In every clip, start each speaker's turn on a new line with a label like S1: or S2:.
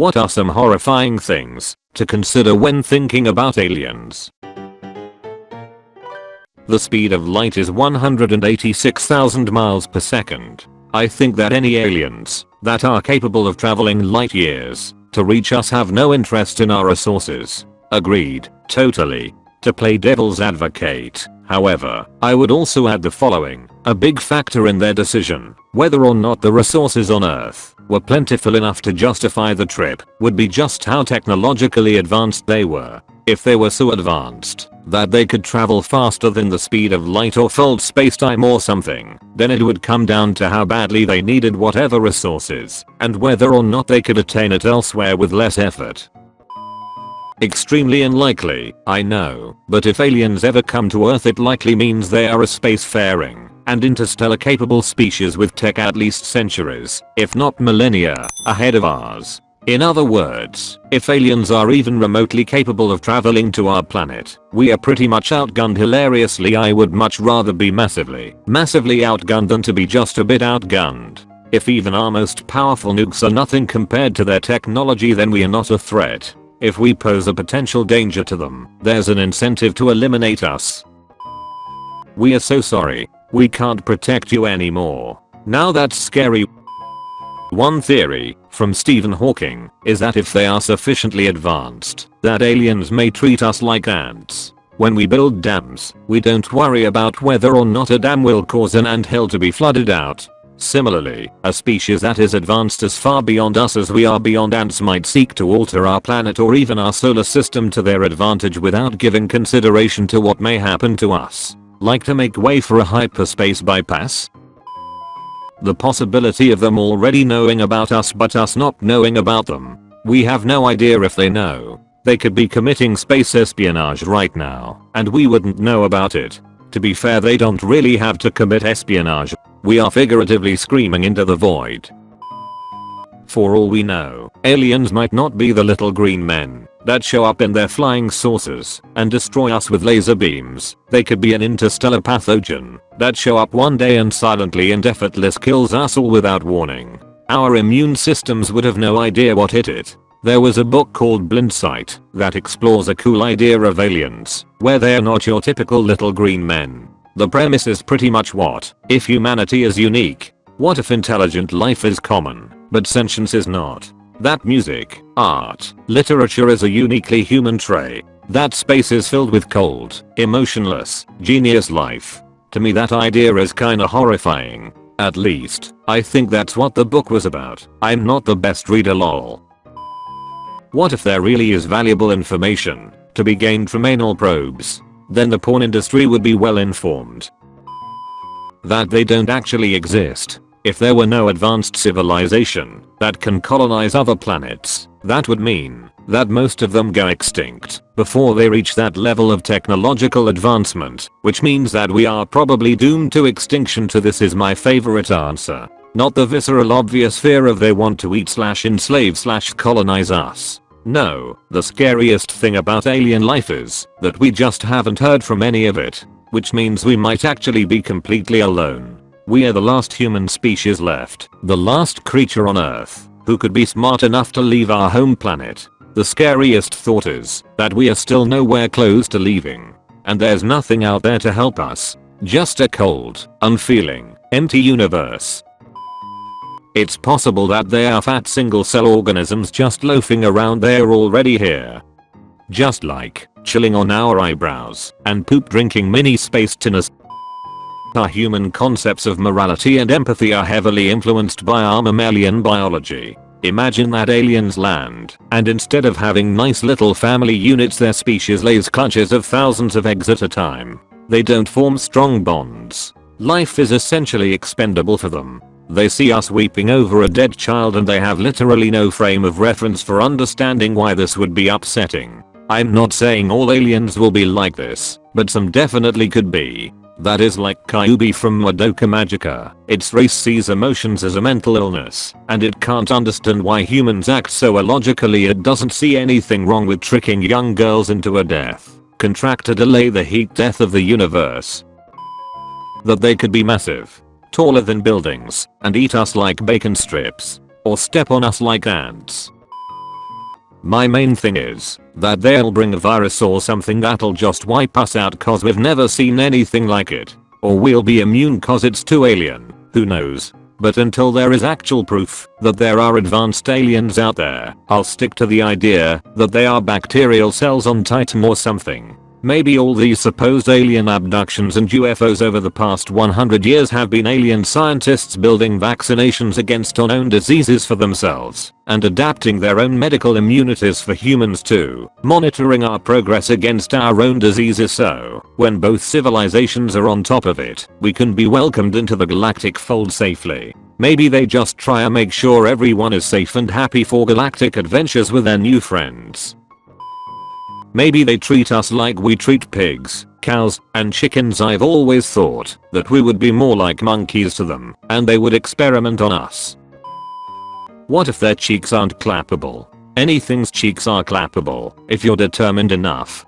S1: What are some horrifying things to consider when thinking about aliens? The speed of light is 186,000 miles per second. I think that any aliens that are capable of traveling light years to reach us have no interest in our resources. Agreed, totally. To play devil's advocate, however, I would also add the following. A big factor in their decision, whether or not the resources on Earth were plentiful enough to justify the trip, would be just how technologically advanced they were. If they were so advanced that they could travel faster than the speed of light or fold spacetime or something, then it would come down to how badly they needed whatever resources, and whether or not they could attain it elsewhere with less effort. Extremely unlikely, I know, but if aliens ever come to Earth it likely means they are a spacefaring and interstellar capable species with tech at least centuries, if not millennia, ahead of ours. In other words, if aliens are even remotely capable of traveling to our planet, we are pretty much outgunned hilariously I would much rather be massively, massively outgunned than to be just a bit outgunned. If even our most powerful nukes are nothing compared to their technology then we are not a threat. If we pose a potential danger to them, there's an incentive to eliminate us. We are so sorry. We can't protect you anymore. Now that's scary. One theory, from Stephen Hawking, is that if they are sufficiently advanced, that aliens may treat us like ants. When we build dams, we don't worry about whether or not a dam will cause an anthill to be flooded out. Similarly, a species that is advanced as far beyond us as we are beyond ants might seek to alter our planet or even our solar system to their advantage without giving consideration to what may happen to us. Like to make way for a hyperspace bypass? The possibility of them already knowing about us but us not knowing about them. We have no idea if they know. They could be committing space espionage right now, and we wouldn't know about it. To be fair they don't really have to commit espionage we are figuratively screaming into the void. For all we know, aliens might not be the little green men that show up in their flying saucers and destroy us with laser beams. They could be an interstellar pathogen that show up one day and silently and effortless kills us all without warning. Our immune systems would have no idea what hit it. There was a book called Blindsight that explores a cool idea of aliens, where they're not your typical little green men, the premise is pretty much what if humanity is unique? What if intelligent life is common, but sentience is not? That music, art, literature is a uniquely human trait. That space is filled with cold, emotionless, genius life. To me that idea is kinda horrifying. At least, I think that's what the book was about. I'm not the best reader lol. What if there really is valuable information to be gained from anal probes? Then the porn industry would be well informed. That they don't actually exist. If there were no advanced civilization that can colonize other planets, that would mean that most of them go extinct before they reach that level of technological advancement, which means that we are probably doomed to extinction to this is my favorite answer. Not the visceral obvious fear of they want to eat slash enslave slash colonize us. No, the scariest thing about alien life is that we just haven't heard from any of it. Which means we might actually be completely alone. We are the last human species left, the last creature on earth who could be smart enough to leave our home planet. The scariest thought is that we are still nowhere close to leaving. And there's nothing out there to help us. Just a cold, unfeeling, empty universe it's possible that they are fat single cell organisms just loafing around there already here. Just like chilling on our eyebrows and poop drinking mini space tinners. Our human concepts of morality and empathy are heavily influenced by our mammalian biology. Imagine that aliens land, and instead of having nice little family units their species lays clutches of thousands of eggs at a time. They don't form strong bonds. Life is essentially expendable for them. They see us weeping over a dead child and they have literally no frame of reference for understanding why this would be upsetting. I'm not saying all aliens will be like this, but some definitely could be. That is like Kyubey from Madoka Magica. Its race sees emotions as a mental illness, and it can't understand why humans act so illogically it doesn't see anything wrong with tricking young girls into a death. Contract to delay the heat death of the universe. That they could be massive, taller than buildings, and eat us like bacon strips. Or step on us like ants. My main thing is that they'll bring a virus or something that'll just wipe us out cause we've never seen anything like it. Or we'll be immune cause it's too alien, who knows. But until there is actual proof that there are advanced aliens out there, I'll stick to the idea that they are bacterial cells on Titan or something. Maybe all these supposed alien abductions and UFOs over the past 100 years have been alien scientists building vaccinations against unknown diseases for themselves and adapting their own medical immunities for humans too, monitoring our progress against our own diseases so, when both civilizations are on top of it, we can be welcomed into the galactic fold safely. Maybe they just try and make sure everyone is safe and happy for galactic adventures with their new friends. Maybe they treat us like we treat pigs, cows, and chickens I've always thought that we would be more like monkeys to them, and they would experiment on us. What if their cheeks aren't clappable? Anything's cheeks are clappable, if you're determined enough.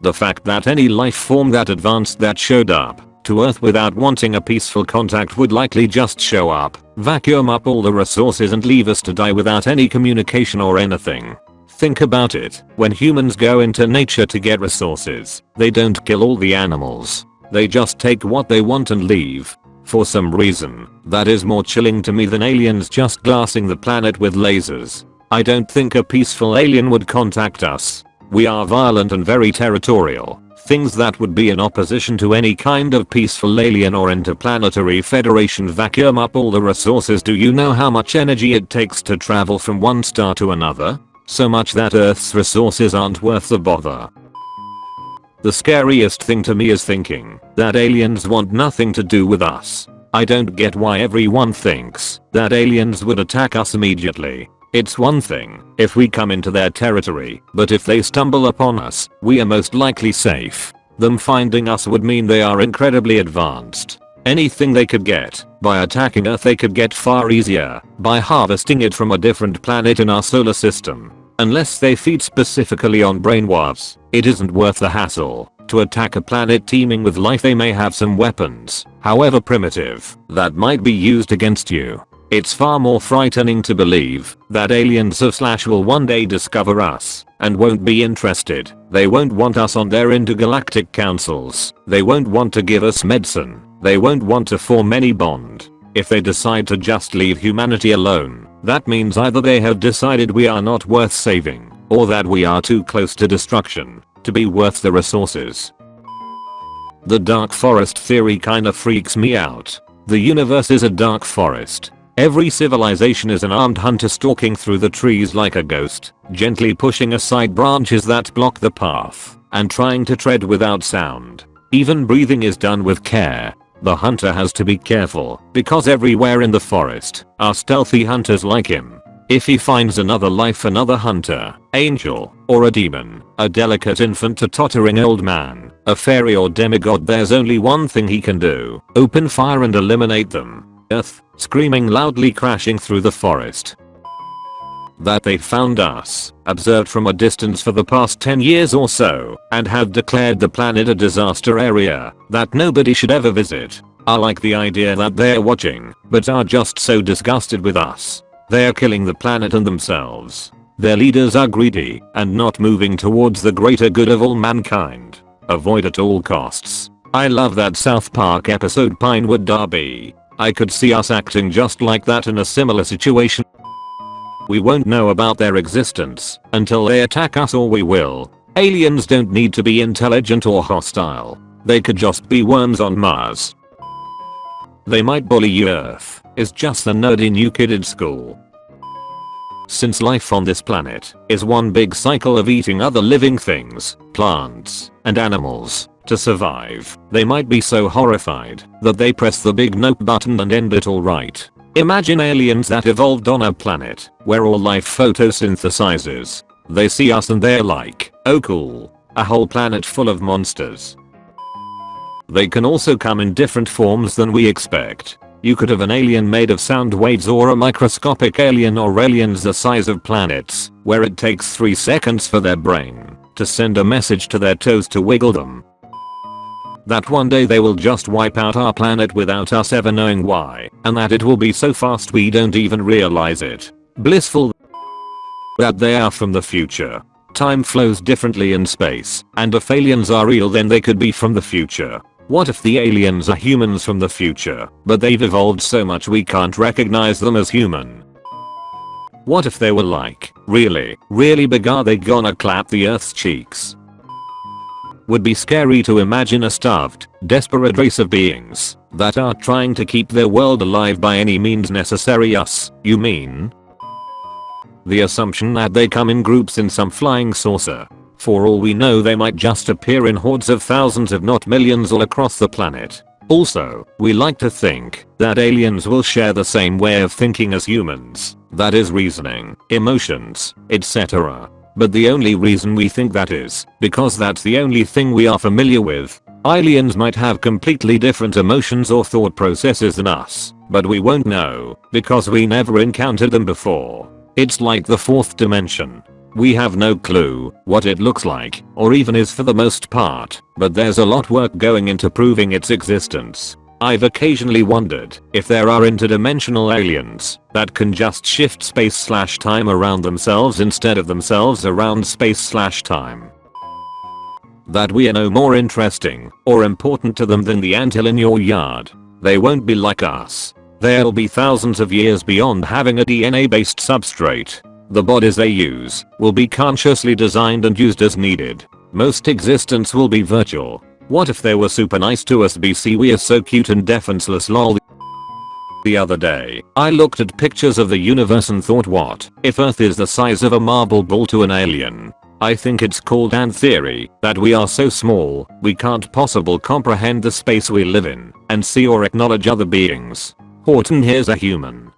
S1: The fact that any life form that advanced that showed up to Earth without wanting a peaceful contact would likely just show up, vacuum up all the resources and leave us to die without any communication or anything. Think about it, when humans go into nature to get resources, they don't kill all the animals. They just take what they want and leave. For some reason, that is more chilling to me than aliens just glassing the planet with lasers. I don't think a peaceful alien would contact us. We are violent and very territorial, things that would be in opposition to any kind of peaceful alien or interplanetary federation vacuum up all the resources do you know how much energy it takes to travel from one star to another? So much that Earth's resources aren't worth the bother. The scariest thing to me is thinking that aliens want nothing to do with us. I don't get why everyone thinks that aliens would attack us immediately. It's one thing if we come into their territory, but if they stumble upon us, we are most likely safe. Them finding us would mean they are incredibly advanced. Anything they could get by attacking Earth they could get far easier by harvesting it from a different planet in our solar system. Unless they feed specifically on brainwaves, it isn't worth the hassle. To attack a planet teeming with life they may have some weapons, however primitive, that might be used against you. It's far more frightening to believe that aliens of slash will one day discover us and won't be interested. They won't want us on their intergalactic councils. They won't want to give us medicine. They won't want to form any bond. If they decide to just leave humanity alone, that means either they have decided we are not worth saving, or that we are too close to destruction to be worth the resources. The dark forest theory kinda freaks me out. The universe is a dark forest. Every civilization is an armed hunter stalking through the trees like a ghost, gently pushing aside branches that block the path, and trying to tread without sound. Even breathing is done with care, the hunter has to be careful because everywhere in the forest are stealthy hunters like him. If he finds another life another hunter, angel, or a demon, a delicate infant a tottering old man, a fairy or demigod there's only one thing he can do, open fire and eliminate them. Earth, screaming loudly crashing through the forest that they found us, observed from a distance for the past 10 years or so, and have declared the planet a disaster area that nobody should ever visit. I like the idea that they're watching, but are just so disgusted with us. They're killing the planet and themselves. Their leaders are greedy and not moving towards the greater good of all mankind. Avoid at all costs. I love that South Park episode Pinewood Derby. I could see us acting just like that in a similar situation. We won't know about their existence until they attack us or we will. Aliens don't need to be intelligent or hostile. They could just be worms on Mars. They might bully Earth, is just the nerdy new kid in school. Since life on this planet is one big cycle of eating other living things, plants, and animals, to survive, they might be so horrified that they press the big nope button and end it alright. Imagine aliens that evolved on a planet where all life photosynthesizes. They see us and they're like, oh cool, a whole planet full of monsters. They can also come in different forms than we expect. You could have an alien made of sound waves or a microscopic alien or aliens the size of planets, where it takes 3 seconds for their brain to send a message to their toes to wiggle them that one day they will just wipe out our planet without us ever knowing why, and that it will be so fast we don't even realize it. Blissful that they are from the future. Time flows differently in space, and if aliens are real then they could be from the future. What if the aliens are humans from the future, but they've evolved so much we can't recognize them as human? What if they were like, really, really big are they gonna clap the earth's cheeks? Would be scary to imagine a starved, desperate race of beings that are trying to keep their world alive by any means necessary us, you mean? The assumption that they come in groups in some flying saucer. For all we know they might just appear in hordes of thousands if not millions all across the planet. Also, we like to think that aliens will share the same way of thinking as humans, that is reasoning, emotions, etc. But the only reason we think that is because that's the only thing we are familiar with. Aliens might have completely different emotions or thought processes than us, but we won't know because we never encountered them before. It's like the fourth dimension. We have no clue what it looks like or even is for the most part, but there's a lot of work going into proving its existence. I've occasionally wondered if there are interdimensional aliens that can just shift space slash time around themselves instead of themselves around space slash time. That we are no more interesting or important to them than the anthill in your yard. They won't be like us. They'll be thousands of years beyond having a DNA based substrate the bodies they use will be consciously designed and used as needed. Most existence will be virtual. What if they were super nice to us BC we are so cute and defenseless lol. The other day, I looked at pictures of the universe and thought what if earth is the size of a marble ball to an alien? I think it's called an theory that we are so small we can't possible comprehend the space we live in and see or acknowledge other beings. Horton here's a human